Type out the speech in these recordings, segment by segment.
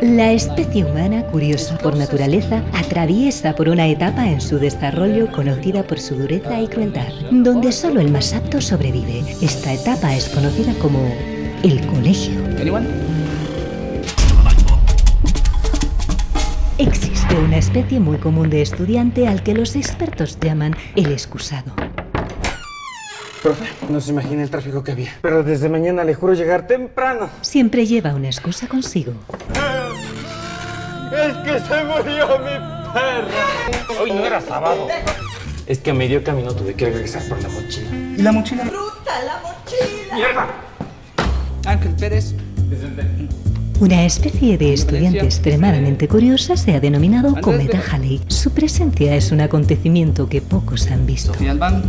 La especie humana, curiosa por naturaleza, atraviesa por una etapa en su desarrollo conocida por su dureza y crueldad, donde solo el más apto sobrevive. Esta etapa es conocida como el colegio. Existe una especie muy común de estudiante al que los expertos llaman el excusado. Profe, no se imagina el tráfico que había. Pero desde mañana le juro llegar temprano. Siempre lleva una excusa consigo. Es que se murió mi perra. Hoy no era sábado. Es que a medio camino tuve que regresar por la mochila. ¿Y la mochila? Ángel Pérez. Una especie de estudiante extremadamente curiosa se ha denominado Cometa Halley. Su presencia es un acontecimiento que pocos han visto. Sofía Albán.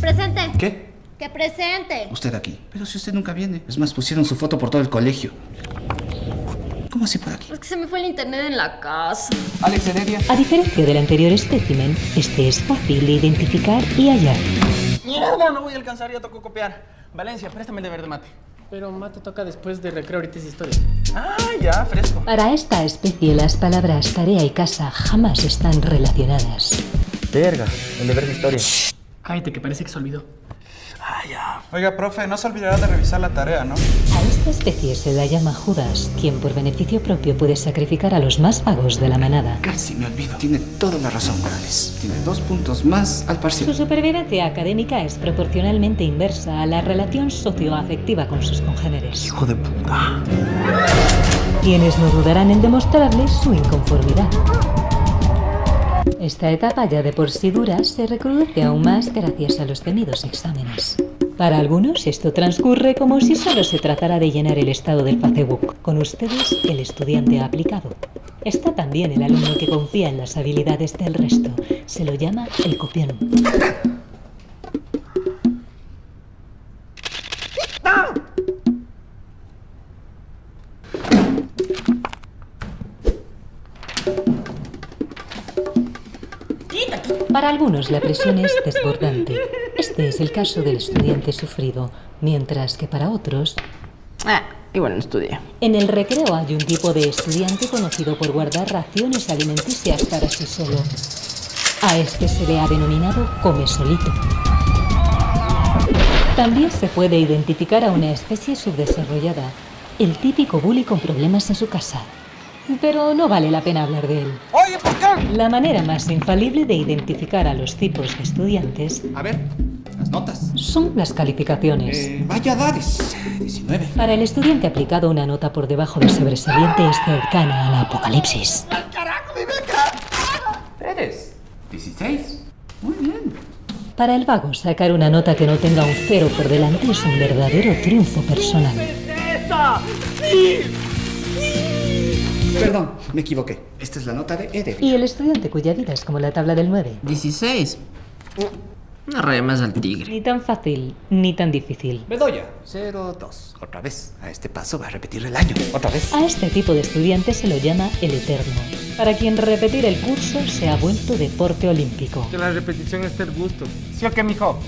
Presente. ¿Qué? Que presente. Usted aquí. Pero si usted nunca viene. Es más, pusieron su foto por todo el colegio. ¿Cómo así por aquí? Es que se me fue el internet en la casa. Alex Heredia. A diferencia del anterior espécimen, este es fácil de identificar y hallar. Mierda, no voy a alcanzar, ya tocó copiar. Valencia, préstame el deber de mate. Pero mate toca después de recreo, ahorita es historia. Ah, ya, fresco. Para esta especie las palabras tarea y casa jamás están relacionadas. Verga, el deber de historia. Cállate, que parece que se olvidó. Ah, ya. Oiga, profe, no se olvidará de revisar la tarea, ¿no? A esta especie se la llama Judas, quien por beneficio propio puede sacrificar a los más vagos de la manada. Casi me olvido. Tiene toda la razón, Morales. Tiene dos puntos más al Su parcial. supervivencia académica es proporcionalmente inversa a la relación socioafectiva con sus congéneres. Hijo de puta. quienes no dudarán en demostrarle su inconformidad. Esta etapa ya de por sí dura se recrudece aún más gracias a los temidos exámenes. Para algunos esto transcurre como si solo se tratara de llenar el estado del Facebook. Con ustedes, el estudiante aplicado. Está también el alumno que confía en las habilidades del resto. Se lo llama el copión. Para algunos la presión es desbordante. Este es el caso del estudiante sufrido, mientras que para otros, Ah, igual no estudié. en el recreo hay un tipo de estudiante conocido por guardar raciones alimenticias para sí solo. A este se le ha denominado come solito. También se puede identificar a una especie subdesarrollada, el típico bully con problemas en su casa. Pero no vale la pena hablar de él. Oye, ¿por qué? La manera más infalible de identificar a los tipos de estudiantes A ver, las notas. son las calificaciones. Eh, vaya edades. 19. Para el estudiante aplicado una nota por debajo del sobresaliente es cercana al apocalipsis. ¡Carajo, mi beca! Pérez. 16. Muy bien. Para el vago, sacar una nota que no tenga un cero por delante es un verdadero triunfo personal. Perdón, me equivoqué. Esta es la nota de Eder. Y el estudiante cuya vida es como la tabla del 9. 16. Una raya más al tigre. Ni tan fácil, ni tan difícil. Bedoya. 02. Otra vez. A este paso va a repetir el año. Otra vez. A este tipo de estudiante se lo llama el eterno, para quien repetir el curso se ha vuelto deporte olímpico. Que la repetición es el gusto. ¿Sí o qué, mijo?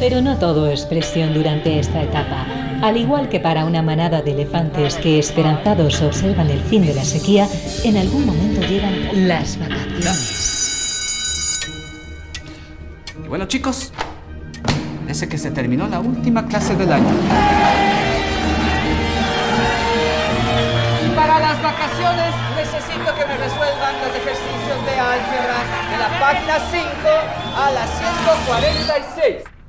Pero no todo es presión durante esta etapa. Al igual que para una manada de elefantes que esperanzados observan el fin de la sequía, en algún momento llegan las vacaciones. Y bueno, chicos. Parece que se terminó la última clase del año. Para las vacaciones necesito que me resuelvan los ejercicios de álgebra de la página 5 a la 146.